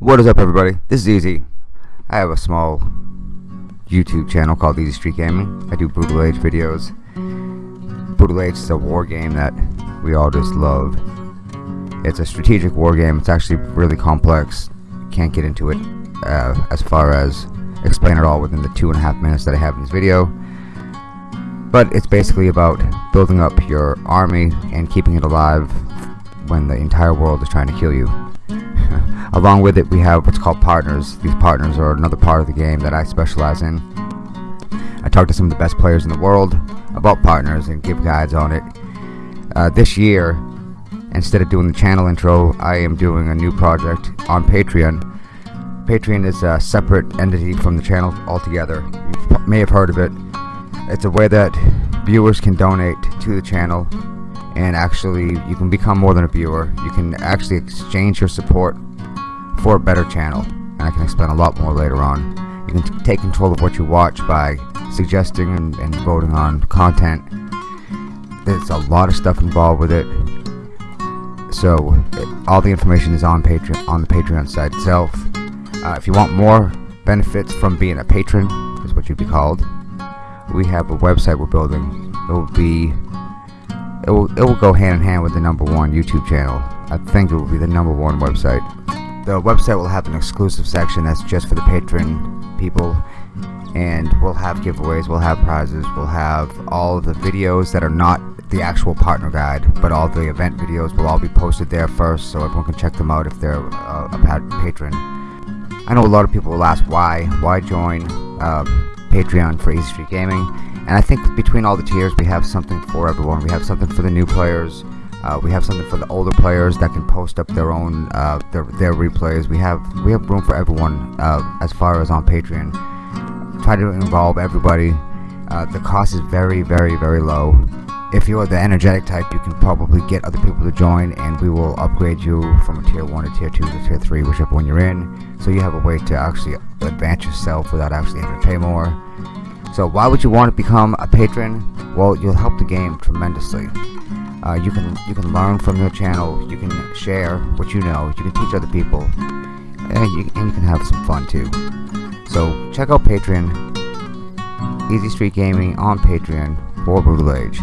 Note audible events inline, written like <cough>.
What is up everybody? This is Easy. I have a small YouTube channel called Easy Street Gaming. I do Brutal Age videos. Brutal Age is a war game that we all just love. It's a strategic war game. It's actually really complex. Can't get into it uh, as far as explain it all within the two and a half minutes that I have in this video. But it's basically about building up your army and keeping it alive when the entire world is trying to kill you. <laughs> Along with it, we have what's called partners. These partners are another part of the game that I specialize in. I talk to some of the best players in the world about partners and give guides on it. Uh, this year, instead of doing the channel intro, I am doing a new project on Patreon. Patreon is a separate entity from the channel altogether. You may have heard of it. It's a way that viewers can donate to the channel and actually you can become more than a viewer. You can actually exchange your support for a better channel and I can explain a lot more later on. You can take control of what you watch by suggesting and, and voting on content. There's a lot of stuff involved with it. So it, all the information is on Patreon on the Patreon site itself. Uh, if you want more benefits from being a patron, is what you'd be called. We have a website we're building. It will be it will, it will go hand in hand with the number one YouTube channel. I think it will be the number one website. The website will have an exclusive section that's just for the patron people and we'll have giveaways, we'll have prizes, we'll have all the videos that are not the actual partner guide, but all the event videos will all be posted there first so everyone can check them out if they're uh, a patron. I know a lot of people will ask why, why join uh, Patreon for Easy Street Gaming and I think between all the tiers we have something for everyone. We have something for the new players. Uh, we have something for the older players that can post up their own uh, their their replays. We have we have room for everyone uh, as far as on Patreon. Try to involve everybody. Uh, the cost is very very very low. If you are the energetic type, you can probably get other people to join, and we will upgrade you from a tier one to tier two to tier three, whichever one you're in. So you have a way to actually advance yourself without actually having to pay more. So why would you want to become a patron? Well, you'll help the game tremendously. Uh, you can you can learn from your channel. You can share what you know. You can teach other people, and you, and you can have some fun too. So check out Patreon, Easy Street Gaming on Patreon for Brutal Age.